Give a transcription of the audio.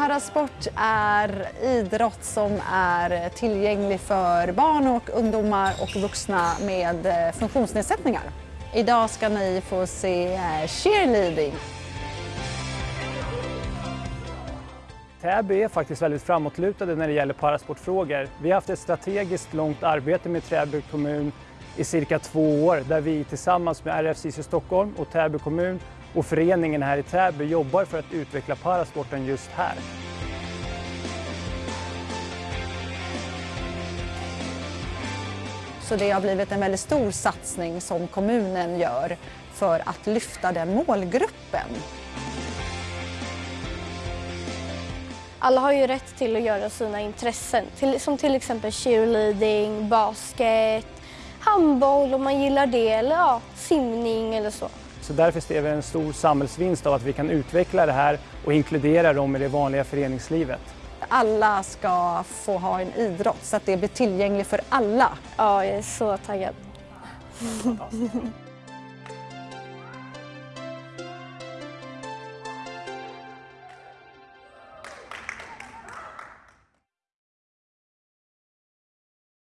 Parasport är idrott som är tillgänglig för barn och ungdomar och vuxna med eh, funktionsnedsättningar. Idag ska ni få se eh, cheerleading. Täby är faktiskt väldigt framåtlutade när det gäller parasportfrågor. Vi har haft ett strategiskt långt arbete med Täby kommun i cirka två år där vi tillsammans med RFCC Stockholm och Täby kommun och föreningen här i Täby jobbar för att utveckla parasporten just här. Så det har blivit en väldigt stor satsning som kommunen gör för att lyfta den målgruppen. Alla har ju rätt till att göra sina intressen, till, som till exempel cheerleading, basket, handboll om man gillar det, eller ja, simning eller så. Så därför ser vi en stor samhällsvinst av att vi kan utveckla det här och inkludera dem i det vanliga föreningslivet. Alla ska få ha en idrott så att det blir tillgängligt för alla. Ja, jag är så taggad.